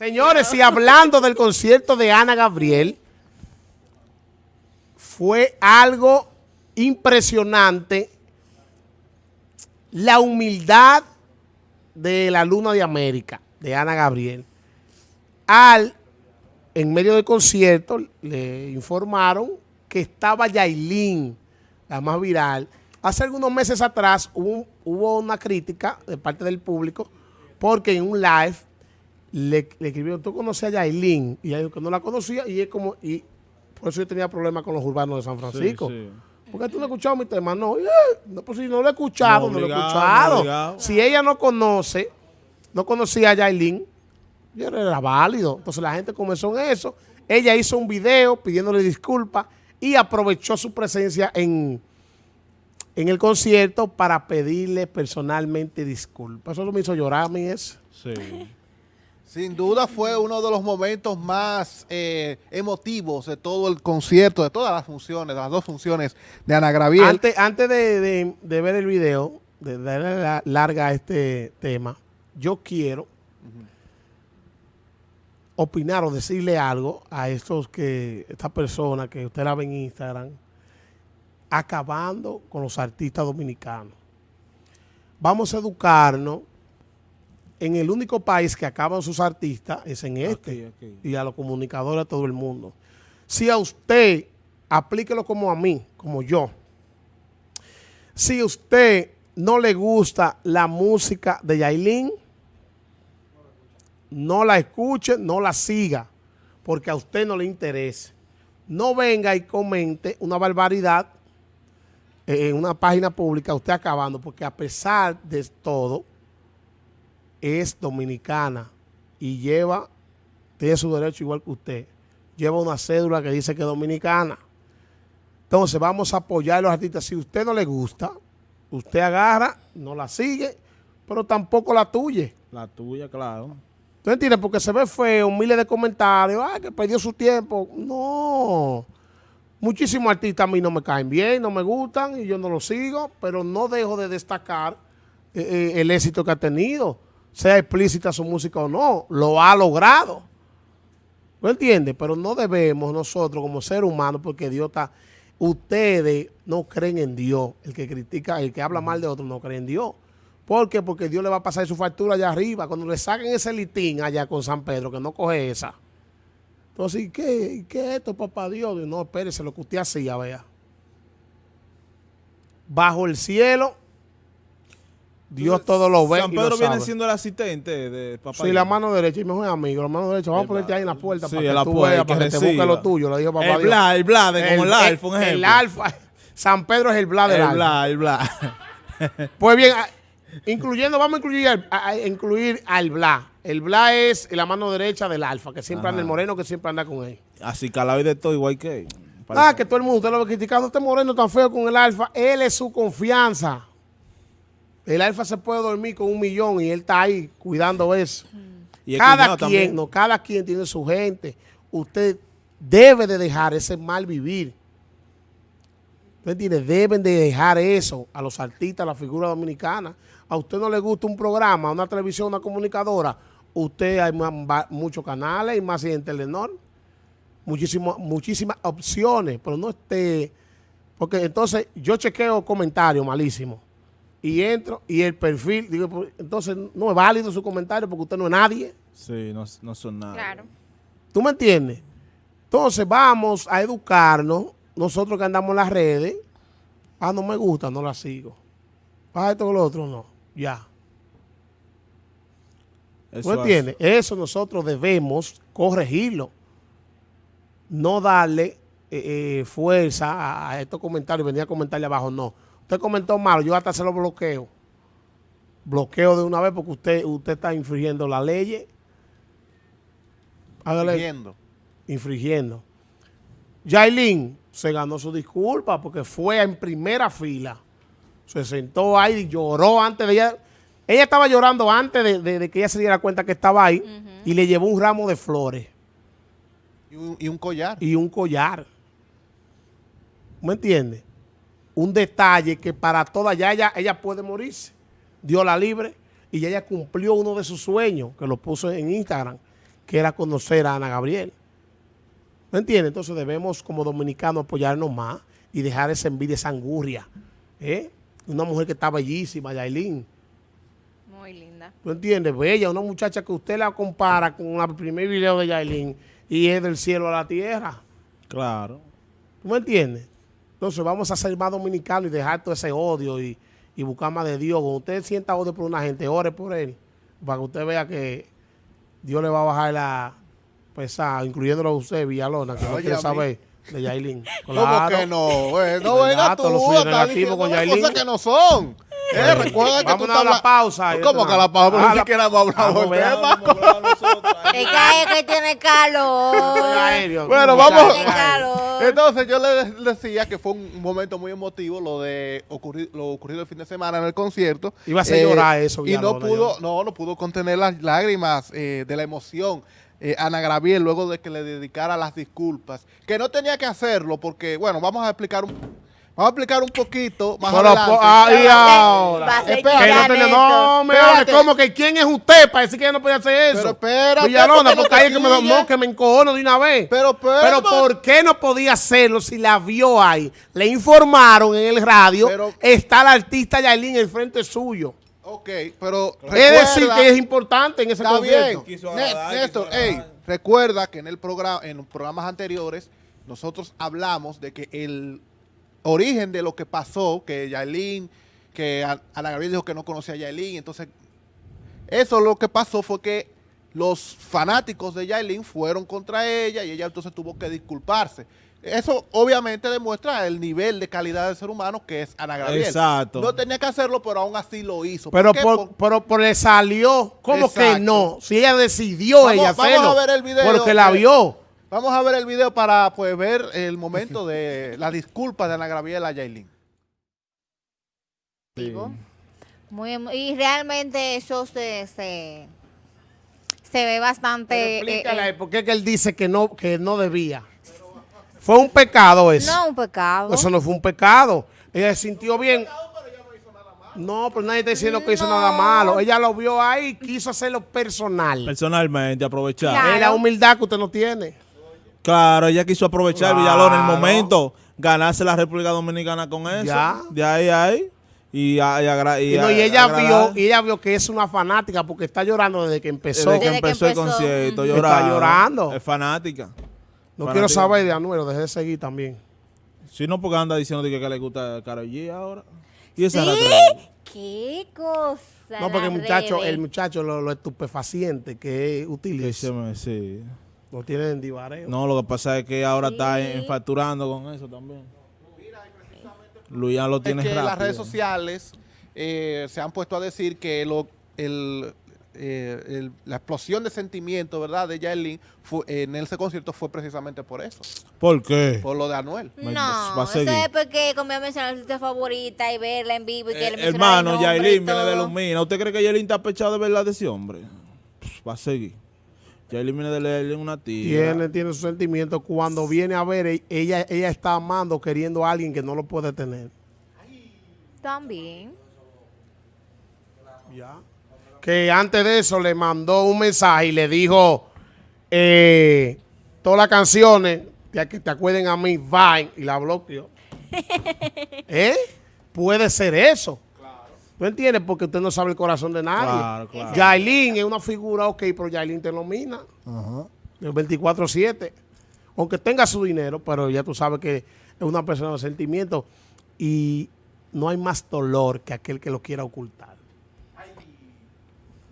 Señores, y hablando del concierto de Ana Gabriel, fue algo impresionante la humildad de la Luna de América, de Ana Gabriel. Al, en medio del concierto, le informaron que estaba Yailin, la más viral. Hace algunos meses atrás hubo, hubo una crítica de parte del público porque en un live le, le escribieron, ¿tú conoces a Yailin? Y ella dijo que no la conocía y es como, y por eso yo tenía problemas con los urbanos de San Francisco. Sí, sí. ¿Por qué tú no has escuchado mi tema? No, eh, no pues si no lo he escuchado, no, No, lo he escuchado. obligado. si ella no conoce, no conocía a Yailin, yo era válido. Entonces la gente comenzó en eso. Ella hizo un video pidiéndole disculpas y aprovechó su presencia en, en el concierto para pedirle personalmente disculpas. Eso me hizo llorar a mí eso. Sí. Sin duda fue uno de los momentos más eh, emotivos de todo el concierto, de todas las funciones, de las dos funciones de Ana Gabriel. Antes, antes de, de- de ver el video, de darle la- larga a este tema, yo quiero opinar o decirle algo a estos que, esta persona que usted la ve en Instagram, acabando con los artistas dominicanos. Vamos a educarnos. En el único país que acaban sus artistas es en este. Y a los comunicadores, a todo el mundo. Si a usted, aplíquelo como a mí, como yo. Si a usted no le gusta la música de Yailin, no la escuche, no la siga, porque a usted no le interesa. No venga y comente una barbaridad en una página pública, usted acabando, porque a pesar de todo, es dominicana y lleva, tiene su derecho igual que usted, lleva una cédula que dice que es dominicana. Entonces vamos a apoyar a los artistas. Si a usted no le gusta, usted agarra, no la sigue, pero tampoco la tuye. La tuya, claro. ¿Tú entiendes? Porque se ve feo, miles de comentarios, ay, que perdió su tiempo. No. Muchísimos artistas a mí no me caen bien, no me gustan y yo no los sigo, pero no dejo de destacar eh, eh, el éxito que ha tenido, sea explícita su música o no, lo ha logrado. ¿No entiendes? Pero no debemos nosotros como seres humanos, porque Dios está... Ustedes no creen en Dios. El que critica, el que habla mal de otro no cree en Dios. ¿Por qué? Porque Dios le va a pasar su factura allá arriba. Cuando le saquen ese litín allá con San Pedro, que no coge esa. Entonces, ¿y qué, ¿Y qué es esto, papá Dios? No, espérese, lo que usted hacía, vea. Bajo el cielo, Dios todo lo ve San y lo Pedro viene sabe. siendo el asistente de papá. Sí, la mano derecha, y mejor amigo, la mano derecha. Vamos a ponerte ahí en la puerta Sí, para que la tú puerta, veas, para que te busque lo tuyo. Le dijo papá El bla, el bla, de como el alfa, un ejemplo. El alfa. San Pedro es el bla del El bla, el bla. Pues bien, incluyendo, vamos a incluir al, a- a incluir al bla. El bla es la mano derecha del alfa, que siempre anda el moreno, que siempre anda con él. Así calado y de todo, igual que. Ah, que todo el mundo, usted lo ve criticando, este moreno tan feo con el alfa. Él es su confianza. El alfa se puede dormir con un millón y él está ahí cuidando eso. Y el cada quien, también. no, cada quien tiene su gente. Usted debe de dejar ese mal vivir. Usted tiene, deben de dejar eso a los artistas, a la figura dominicana. A usted no le gusta un programa, una televisión, una comunicadora. Usted hay muchos canales y más en Telenor. Muchísimo, muchísimas opciones, pero no esté... Porque entonces yo chequeo comentarios malísimos y entro y el perfil, digo, pues, entonces no es válido su comentario porque usted no es nadie. Sí, no, no son nada. Claro. ¿Tú me entiendes? Entonces vamos a educarnos, nosotros que andamos en las redes. Ah, no me gusta, no la sigo. Ah, esto o lo otro, no. Ya. Eso ¿Tú hace- entiendes? Eso nosotros debemos corregirlo. No darle eh, eh, fuerza a, a estos comentarios, venía a comentarle abajo, no. Usted comentó malo, yo hasta se lo bloqueo. Bloqueo de una vez porque usted, usted está infringiendo la ley. Hágale Viendo. infringiendo. Yailin se ganó su disculpa porque fue en primera fila. Se sentó ahí y lloró antes de ella. Ella estaba llorando antes de, de- de que ella se diera cuenta que estaba ahí y le llevó un ramo de flores Y un, y un collar. y un collar. ¿Me entiendes? Un detalle que para toda ya ella, ella puede morirse. Dios la libre y ya ella cumplió uno de sus sueños que lo puso en Instagram. que era conocer a Ana Gabriel. ¿Me entiendes? Entonces debemos como dominicanos apoyarnos más y dejar esa envidia, esa angurria. ¿eh? Una mujer que está bellísima, Yailin. Muy linda. ¿Tú entiendes? Bella, una muchacha que usted la compara con el primer video de Yailin y es del cielo a la tierra. Claro. ¿Tú me entiendes? Entonces vamos a ser más dominicanos y dejar todo ese odio y, y buscar más de Dios. Cuando usted sienta odio por una gente, ore por él. Para que usted vea que Dios le va a bajar la pesada, incluyéndolo a usted, Villalona, que no quiere saber de Yailin. ¿Cómo que no? Eh, no venga tú lo suyo con Yailin. cosas que no son. Eh, recuerda que tú estás a la pausa. ¿Cómo que a la pausa? Pero ni siquiera hemos hablado Vamos, del tema. Es que es que tiene calor. Bueno, vamos. Entonces yo le decía que fue un momento muy emotivo lo de lo ocurrido el fin de semana en el concierto. Eh, Iba a hacer llorar eso, Y no pudo, no, no pudo contener las lágrimas eh, de la emoción. eh, Ana Graviel luego de que le dedicara las disculpas, que no tenía que hacerlo porque, bueno, vamos a explicar un, vamos a explicar un poquito más Pero, adelante. ahí ahora. Espera, Que no, no, me hable, ¿cómo que quién es usted para decir que ella no podía hacer eso? Pero espérate, Villalona, porque ahí es que me, no, que me encojono de una vez. Pero, pero, Pero ¿por qué no podía hacerlo si la vio ahí? Le informaron en el radio, Pero- está la artista Yailin en el frente suyo. Ok, pero Es decir, recuerda- que es importante en ese Está bien. concierto. Agradar, Néstor, quiso ey, agradar. recuerda que en el programa, en los programas anteriores, nosotros hablamos de que el origen de lo que pasó, que Yailin, que Ana Gabriel dijo que no conocía a Yailin, entonces eso lo que pasó fue que los fanáticos de Yailin fueron contra ella y ella entonces tuvo que disculparse. Eso obviamente demuestra el nivel de calidad del ser humano que es Ana Gabriel. Exacto. No tenía que hacerlo, pero aún así lo hizo. Pero, por, pero, pero le salió, ¿cómo que no? Si ella decidió Vamos- ella vamos hacerlo. a ver el video Porque la vio. Vamos a ver el video para pues ver el momento de la disculpa de Ana Gabriela a Yailin. Digo, Muy, emo- y realmente eso se, se, se ve bastante... Eh, explícale, eh, ¿por qué que él dice que no, que no debía? Fue un pecado eso. no un pecado. Eso no fue un pecado. Ella se sintió bien. No, pero nadie está diciendo que hizo No. nada malo. Ella lo vio ahí, quiso hacerlo personal. Personalmente, aprovechar. Claro. Es la humildad que usted no tiene. Claro, ella quiso aprovechar Claro. Villalón en el momento, ganarse la República Dominicana con eso. Ya. De ahí a ahí. Y, a- y agra- y Y, no, y ella agradar. vio, y ella vio que es una fanática porque está llorando desde que empezó. Desde que Desde que empezó, empezó, el concierto, llorando. Está llorando. Es fanática. No fanática. quiero saber de Anuel, dejé de seguir también. Si no, porque anda diciendo de que, que le gusta Karol G ahora. Y esa Sí, qué cosa. No, porque el muchacho, el muchacho lo, lo estupefaciente que utiliza, me- sí. Lo tiene en divareo. No, lo que pasa es que ahora está en- facturando con eso también. Luis ya lo Es tiene que rápido. las redes sociales eh, se han puesto a decir que lo, el, eh, el- la explosión de sentimiento, ¿verdad? De Yailin fue- en ese concierto fue precisamente por eso, ¿Por qué? por lo de Anuel. No, va a eso es porque como a mencionar su favorita y verla en vivo y que Eh, hermano, nombre y Yailin viene de minas. ¿Usted cree que Yailin está pechado de verdad de ese hombre? Pff, Va a seguir. De leerle una tía. Tiene, tiene sus sentimientos. Cuando viene a ver, e- ella, ella está amando, queriendo a alguien que no lo puede tener. También. Ya. Que antes de eso le mandó un mensaje y le dijo eh, todas las canciones ya que te acuerden a mí, Vine, y la bloqueó. ¿Eh? Puede ser eso. ¿Tú entiendes? Porque usted no sabe el corazón de nadie. Claro, claro. Yailin es una figura, ok, pero Yailin te nomina. El 24-7. Aunque tenga su dinero, pero ya tú sabes que es una persona de sentimiento. Y no hay más dolor que aquel que lo quiera ocultar.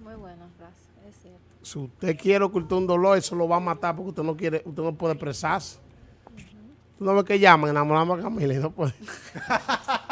Muy buena frase, es cierto. Si usted quiere ocultar un dolor, eso lo va a matar porque usted no quiere, usted no puede expresarse. Tú no ves que llaman, enamorando a Camila y no puede.